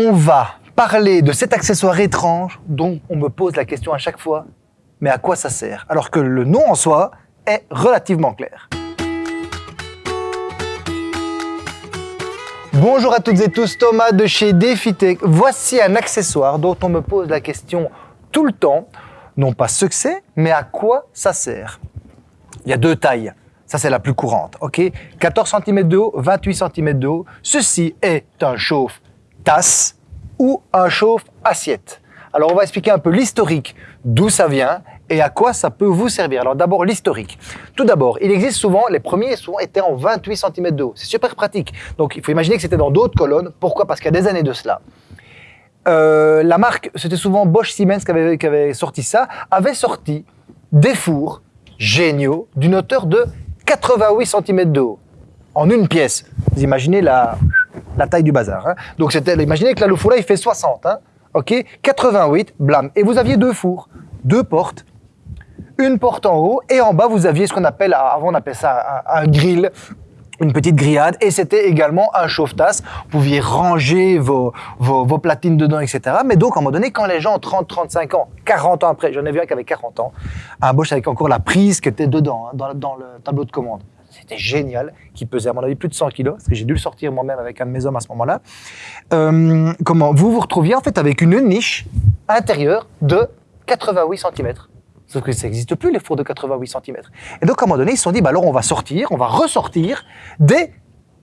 on va parler de cet accessoire étrange dont on me pose la question à chaque fois, mais à quoi ça sert Alors que le nom en soi est relativement clair. Bonjour à toutes et tous, Thomas de chez DefiTech. Voici un accessoire dont on me pose la question tout le temps, non pas ce que c'est, mais à quoi ça sert. Il y a deux tailles. Ça, c'est la plus courante, ok? 14 cm de haut, 28 cm de haut. Ceci est un chauffe-tasse ou un chauffe-assiette. Alors, on va expliquer un peu l'historique, d'où ça vient et à quoi ça peut vous servir. Alors d'abord l'historique. Tout d'abord, il existe souvent, les premiers souvent étaient en 28 cm de haut. C'est super pratique. Donc il faut imaginer que c'était dans d'autres colonnes. Pourquoi? Parce qu'il y a des années de cela. Euh, la marque, c'était souvent Bosch Siemens qui avait, qui avait sorti ça, avait sorti des fours géniaux d'une hauteur de 88 cm de haut en une pièce. Vous imaginez la, la taille du bazar. Hein. Donc imaginez que là, le là, il fait 60. Hein. OK? 88, blâme. Et vous aviez deux fours, deux portes une porte en haut et en bas vous aviez ce qu'on appelle, avant on appelait ça un, grill, une petite grillade et c'était également un chauffe-tasse. Vous pouviez ranger vos, vos, platines dedans, etc. Mais donc, à un moment donné, quand les gens ont 30, 35 ans, 40 ans après, j'en ai vu un qui avait 40 ans, un Bosch avec encore la prise qui était dedans, hein, dans, le tableau de commande. C'était génial, qui pesait à mon avis plus de 100 kilos, parce que j'ai dû le sortir moi-même avec un de mes hommes à ce moment-là. Euh, comment Vous vous retrouviez en fait avec une niche intérieure de 88 cm. Sauf que ça n'existe plus, les fours de 88 cm. Et donc, à un moment donné, ils se sont dit, bah alors on va sortir, on va ressortir des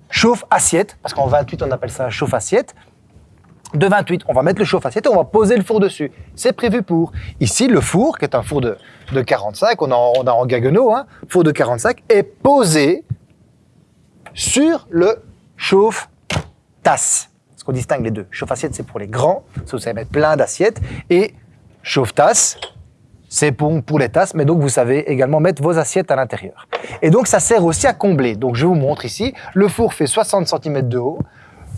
chauffe-assiettes, parce qu'en 28, on appelle ça chauffe-assiette. De 28, on va mettre le et on va poser le four dessus. C'est prévu pour. Ici, le four, qui est un four de, de 45, on a, a en Gaggenau, hein, four de 45, est posé sur le chauffe-tasse. Parce qu'on distingue les deux. Chauffe-assiette, c'est pour les grands, parce que vous savez mettre plein d'assiettes, et chauffe-tasse, c'est pour, pour les tasses, mais donc vous savez également mettre vos assiettes à l'intérieur. Et donc ça sert aussi à combler. Donc je vous montre ici, le four fait 60 cm de haut,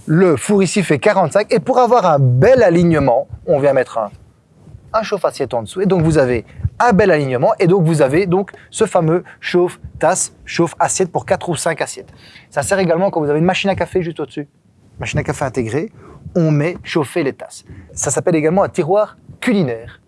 le four ici fait 45, et pour avoir un bel alignement, on vient mettre un, chauffe-assiette en dessous, et donc vous avez un bel alignement, et donc vous avez donc ce fameux chauffe-tasse, chauffe-assiette pour 4 ou 5 assiettes. Ça sert également quand vous avez une machine à café juste au-dessus, machine à café intégrée, on met chauffer les tasses. Ça s'appelle également un tiroir culinaire.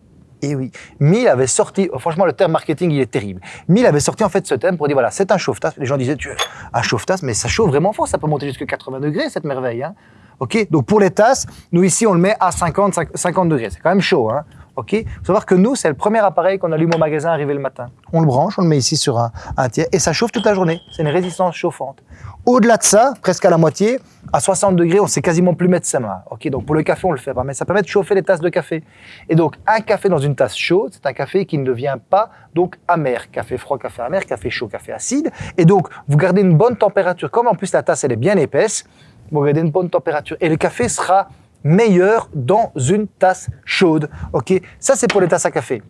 Et eh oui, Mill avait sorti, oh, franchement le terme marketing il est terrible. Mill avait sorti en fait ce thème pour dire voilà, c'est un chauffe-tasse. Les gens disaient tu un chauffe-tasse, mais ça chauffe vraiment fort, ça peut monter jusqu'à 80 degrés cette merveille. Hein. Ok, donc pour les tasses, nous ici on le met à 50, 50 degrés, c'est quand même chaud. Hein. Ok, faut savoir que nous c'est le premier appareil qu'on allume au magasin arrivé le matin. On le branche, on le met ici sur un, tiers et ça chauffe toute la journée. C'est une résistance chauffante. Au-delà de ça, presque à la moitié, à 60 degrés, on sait quasiment plus mettre sa main. Ok, donc pour le café, on le fait mais ça permet de chauffer les tasses de café. Et donc, un café dans une tasse chaude, c'est un café qui ne devient pas donc amer. Café froid, café amer, café chaud, café acide. Et donc, vous gardez une bonne température. Comme en plus la tasse, elle est bien épaisse, vous gardez une bonne température. Et le café sera meilleur dans une tasse chaude. Ok, ça c'est pour les tasses à café.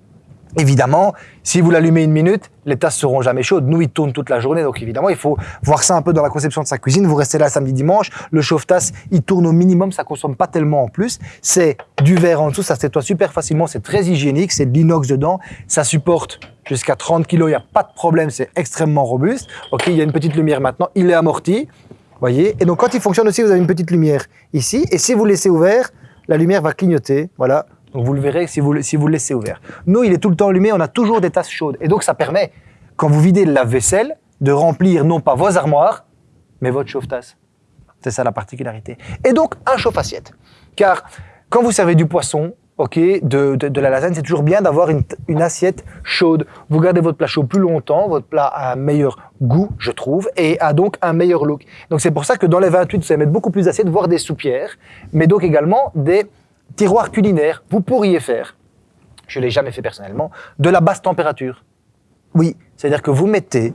Évidemment, si vous l'allumez une minute, les tasses seront jamais chaudes. Nous, il tourne toute la journée, donc évidemment, il faut voir ça un peu dans la conception de sa cuisine. Vous restez là samedi, dimanche, le chauffe-tasse, il tourne au minimum, ça consomme pas tellement en plus. C'est du verre en dessous, ça se nettoie super facilement, c'est très hygiénique, c'est de l'inox dedans, ça supporte jusqu'à 30 kg, il n'y a pas de problème, c'est extrêmement robuste. Ok, il y a une petite lumière maintenant, il est amorti, voyez? Et donc, quand il fonctionne aussi, vous avez une petite lumière ici, et si vous laissez ouvert, la lumière va clignoter, voilà, donc vous le verrez si vous, si vous le laissez ouvert. Nous, il est tout le temps allumé, on a toujours des tasses chaudes. Et donc ça permet, quand vous videz le lave-vaisselle, de remplir non pas vos armoires, mais votre chauffe-tasse. C'est ça la particularité. Et donc un chauffe-assiette. Car quand vous servez du poisson, ok, de, la lasagne, c'est toujours bien d'avoir une, assiette chaude. Vous gardez votre plat chaud plus longtemps, votre plat a un meilleur goût, je trouve, et a donc un meilleur look. Donc c'est pour ça que dans les 28, vous allez mettre beaucoup plus d'assiettes, voire des soupières, mais donc également des tiroir culinaire, vous pourriez faire, je ne l'ai jamais fait personnellement, de la basse température. Oui, c'est-à-dire que vous mettez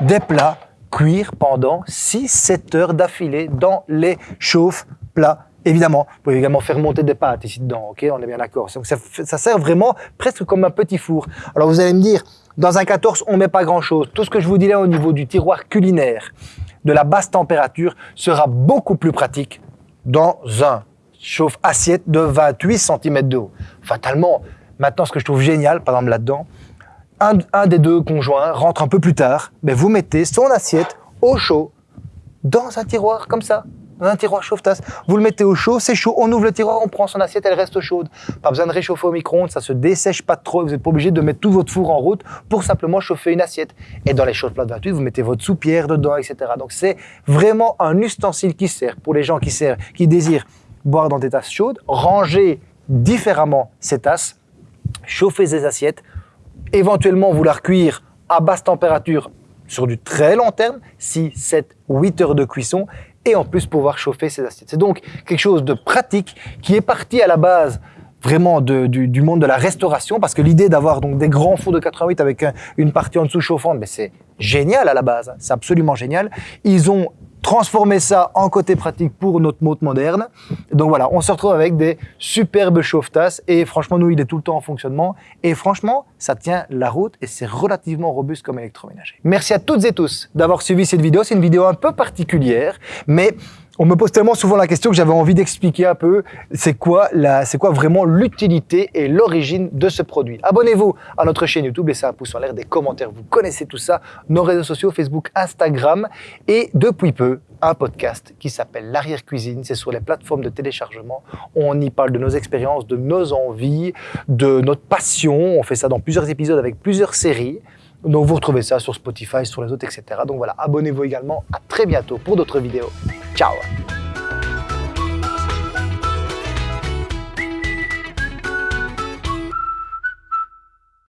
des plats cuire pendant 6-7 heures d'affilée dans les chauffe-plats. Évidemment, vous pouvez également faire monter des pâtes ici dedans, ok On est bien d'accord. Ça, ça, sert vraiment presque comme un petit four. Alors vous allez me dire, dans un 14, on met pas grand-chose. Tout ce que je vous dis là au niveau du tiroir culinaire, de la basse température, sera beaucoup plus pratique dans un chauffe assiette de 28 cm de haut. Fatalement, maintenant, ce que je trouve génial, par exemple là-dedans, un, des deux conjoints rentre un peu plus tard, mais vous mettez son assiette au chaud dans un tiroir comme ça. Un tiroir chauffe-tasse. Vous le mettez au chaud, c'est chaud, on ouvre le tiroir, on prend son assiette, elle reste chaude. Pas besoin de réchauffer au micro-ondes, ça se dessèche pas trop, vous n'êtes pas obligé de mettre tout votre four en route pour simplement chauffer une assiette. Et dans les chaudes plates 28, vous mettez votre soupière dedans, etc. Donc c'est vraiment un ustensile qui sert pour les gens qui, servent, qui désirent boire dans des tasses chaudes, ranger différemment ces tasses, chauffer ces assiettes, éventuellement vouloir cuire à basse température sur du très long terme, 6, 7, 8 heures de cuisson, et en plus pouvoir chauffer ces assiettes. C'est donc quelque chose de pratique qui est parti à la base vraiment du, monde de la restauration, parce que l'idée d'avoir donc des grands fours de 88 avec une partie en dessous chauffante, mais c'est génial à la base, c'est absolument génial. Ils ont transformer ça en côté pratique pour notre mode moderne. Donc voilà, on se retrouve avec des superbes chauffe-tasses et franchement, nous, il est tout le temps en fonctionnement et franchement, ça tient la route et c'est relativement robuste comme électroménager. Merci à toutes et tous d'avoir suivi cette vidéo. C'est une vidéo un peu particulière, mais on me pose tellement souvent la question que j'avais envie d'expliquer un peu c'est quoi, quoi vraiment l'utilité et l'origine de ce produit. Abonnez-vous à notre chaîne YouTube, laissez un pouce en l'air, des commentaires, vous connaissez tout ça, nos réseaux sociaux, Facebook, Instagram et depuis peu, un podcast qui s'appelle L'arrière-cuisine. C'est sur les plateformes de téléchargement. On y parle de nos expériences, de nos envies, de notre passion. On fait ça dans plusieurs épisodes avec plusieurs séries. Donc vous retrouvez ça sur Spotify, sur les autres, etc. Donc voilà, abonnez-vous également. À très bientôt pour d'autres vidéos. Tchau!